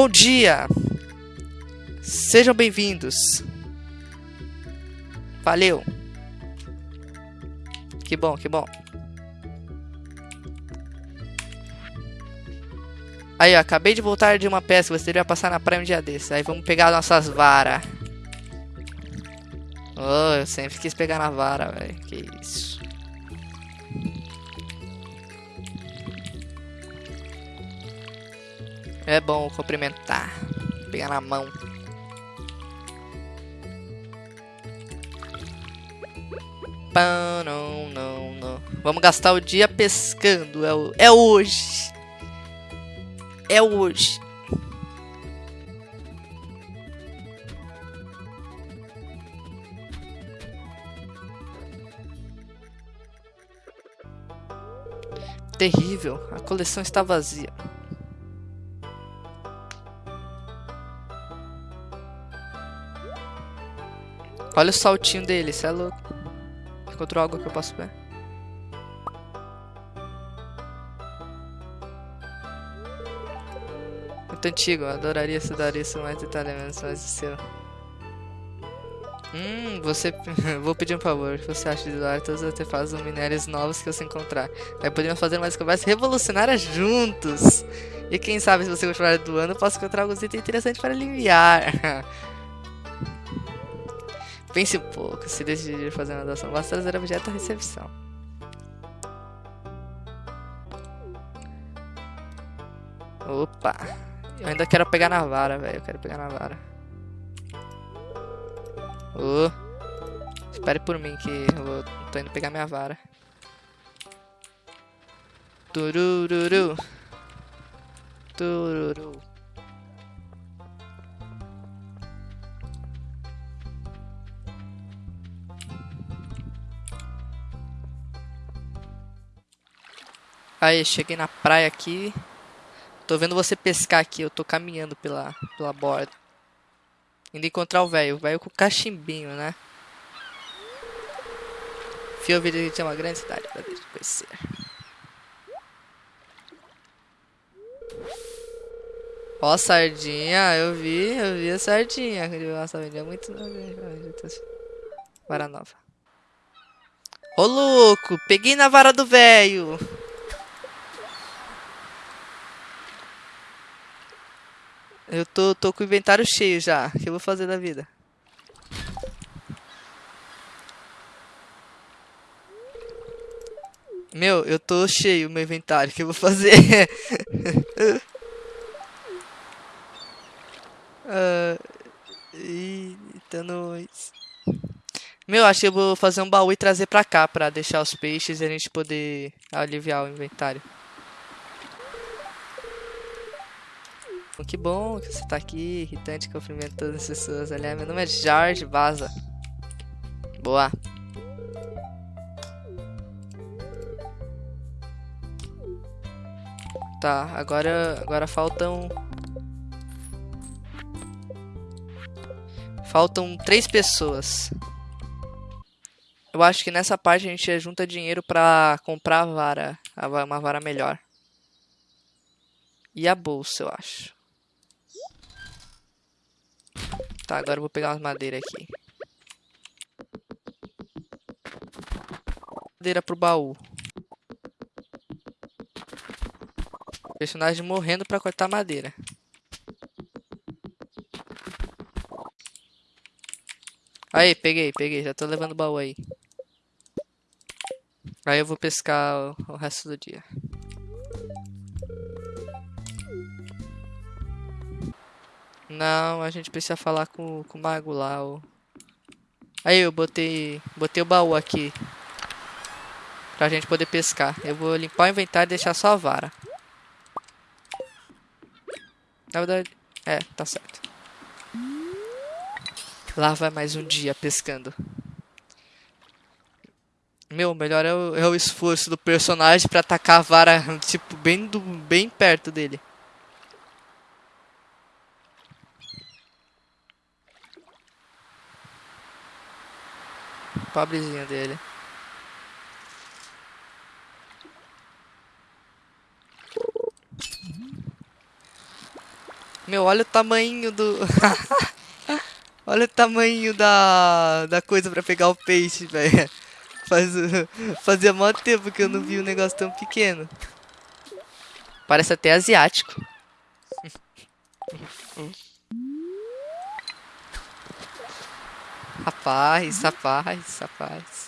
Bom dia! Sejam bem-vindos. Valeu. Que bom, que bom. Aí, ó, acabei de voltar de uma pesca, você deveria passar na praia um dia desses. Aí vamos pegar nossas varas. Oh, eu sempre quis pegar na vara, velho. Que isso. É bom cumprimentar. Pegar na mão. Pá, não, não, não. Vamos gastar o dia pescando. É, o, é hoje. É hoje. Terrível. A coleção está vazia. Olha o saltinho dele, isso é louco. Encontrou algo que eu posso ver? Muito antigo, adoraria estudar isso mais detalhadamente, mas o seu. Hum, você. Vou pedir um favor. Você acha de doar todos os artefatos ou minérios novos que você encontrar? Aí podemos fazer mais conversas revolucionárias juntos. E quem sabe se você continuar doando, posso encontrar alguns itens interessantes para aliviar. Pense um pouco. Se decidir fazer uma doação, basta trazer objeto à recepção. Opa. Eu ainda quero pegar na vara, velho. Eu quero pegar na vara. Oh. Espere por mim que eu vou, tô indo pegar minha vara. Turururu. Tururu. Aí, cheguei na praia aqui. Tô vendo você pescar aqui, eu tô caminhando pela, pela borda. Indo encontrar o velho, o velho com cachimbinho, né? Fio que tinha uma grande cidade pra conhecer. Ó, sardinha, eu vi, eu vi a sardinha. Nossa, vendia muito. Vara nova. Ô, louco, peguei na vara do velho. Eu tô, tô com o inventário cheio já. O que eu vou fazer da vida? Meu, eu tô cheio meu inventário. O que eu vou fazer? uh, eita, nós. Meu, acho que eu vou fazer um baú e trazer pra cá pra deixar os peixes e a gente poder aliviar o inventário. Que bom que você tá aqui, irritante, cumprimento todas as pessoas. Aliás, meu nome é Jorge Baza. Boa. Tá, agora, agora faltam... Faltam três pessoas. Eu acho que nessa parte a gente junta dinheiro pra comprar a vara. Uma vara melhor. E a bolsa, eu acho. Tá, agora eu vou pegar umas madeiras aqui. Madeira pro baú. Personagem morrendo pra cortar madeira. Aí, peguei, peguei. Já tô levando o baú aí. Aí eu vou pescar o, resto do dia. Não, a gente precisa falar com, com o mago lá. Ó. Aí eu botei, botei o baú aqui. Pra gente poder pescar. Eu vou limpar o inventário e deixar só a vara. Na verdade, é, tá certo. Lá vai mais um dia pescando. Meu, melhor é o, é o esforço do personagem pra atacar a vara, tipo, bem, do, bem perto dele. Pobrezinho dele. Meu, olha o tamanho do... olha o tamanho da, da coisa pra pegar o peixe, velho. Faz, fazia mó tempo que eu não vi um negócio tão pequeno. Parece até asiático. Rapaz, rapaz, rapaz.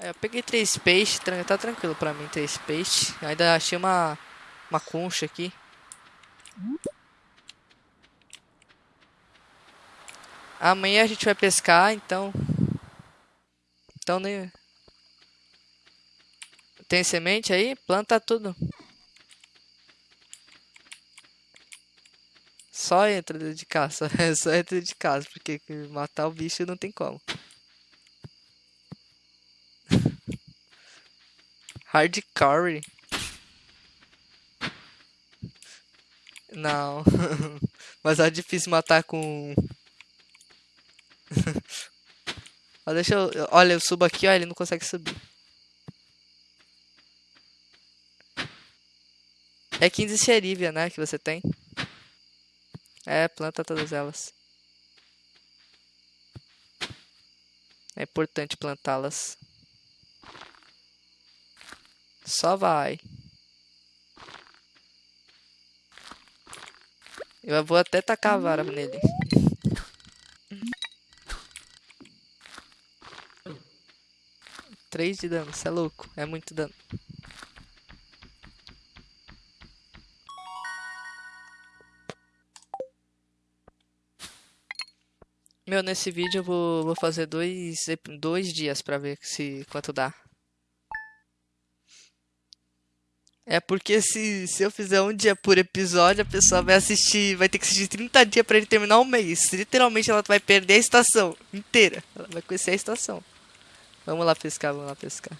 É, eu peguei três peixes, tá tranquilo pra mim, três peixes. Ainda achei uma, uma concha aqui. Amanhã a gente vai pescar, então... Então nem... Tem semente aí? Planta tudo. Só entra de casa, só entra de casa, porque matar o bicho não tem como. Hardcore. Não. Mas é difícil matar com... ó, deixa eu... Olha, eu subo aqui, ó, ele não consegue subir. É 15 xerívia, né, que você tem. É, planta todas elas. É importante plantá-las. Só vai. Eu vou até tacar a vara nele. Três de dano, você é louco. É muito dano. Meu, nesse vídeo eu vou, vou fazer dois, dois dias pra ver se quanto dá. É porque se, se eu fizer um dia por episódio, a pessoa vai assistir, vai ter que assistir 30 dias pra ele terminar um mês. Literalmente ela vai perder a estação inteira. Ela vai conhecer a estação. Vamos lá pescar, vamos lá pescar.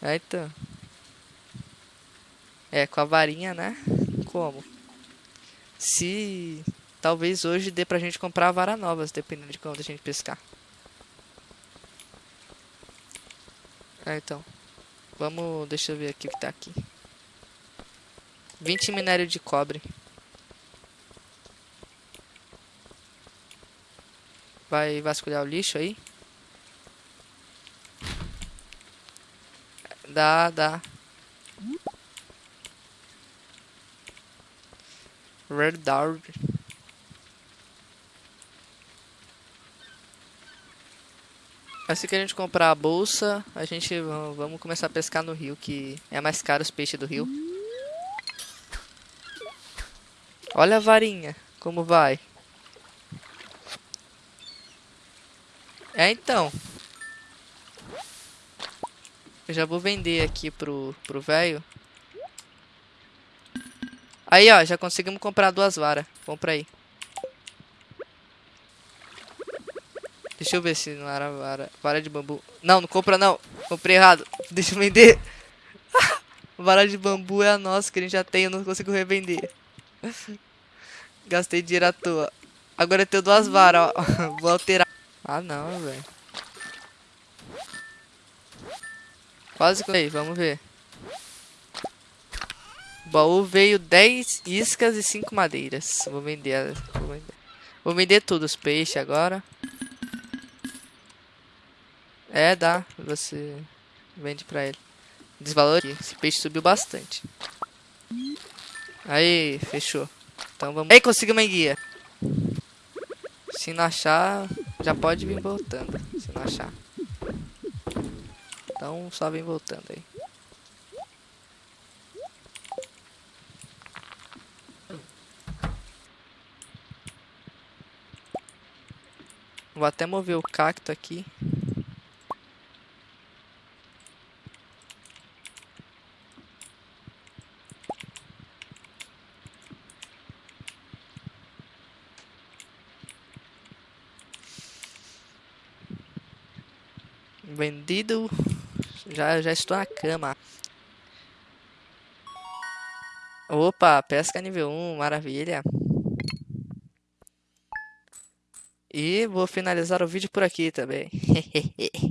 É, então. É, com a varinha, né? Como? Se... Talvez hoje dê pra gente comprar vara novas, dependendo de quando a gente pescar. É, então. Vamos, deixa eu ver aqui o que tá aqui. 20 minério de cobre. Vai vasculhar o lixo aí? Dá, dá. Red. Assim que a gente comprar a bolsa, a gente vamos começar a pescar no rio, que é mais caro os peixes do rio. Olha a varinha, como vai. É, então. Eu já vou vender aqui pro pro velho. Aí, ó, já conseguimos comprar duas varas. Compra aí. Deixa eu ver se não era vara. Vara de bambu. Não, não compra não. Comprei errado. Deixa eu vender. vara de bambu é a nossa que a gente já tem. Eu não consigo revender. Gastei dinheiro à toa. Agora eu tenho duas varas, ó. Vou alterar. Ah, não, velho. Quase que... Aí, vamos ver. O baú veio 10 iscas e 5 madeiras. Vou vender, vou vender. Vou vender tudo, os peixes agora. É, dá. Você vende pra ele. Desvalor. Esse peixe subiu bastante. Aí, fechou. Então vamos... Aí, consegui uma guia. Se não achar, já pode vir voltando. Se não achar. Então, só vem voltando aí. Vou até mover o cacto aqui. Vendido. Já, já estou na cama. Opa, pesca nível 1, maravilha. E vou finalizar o vídeo por aqui também.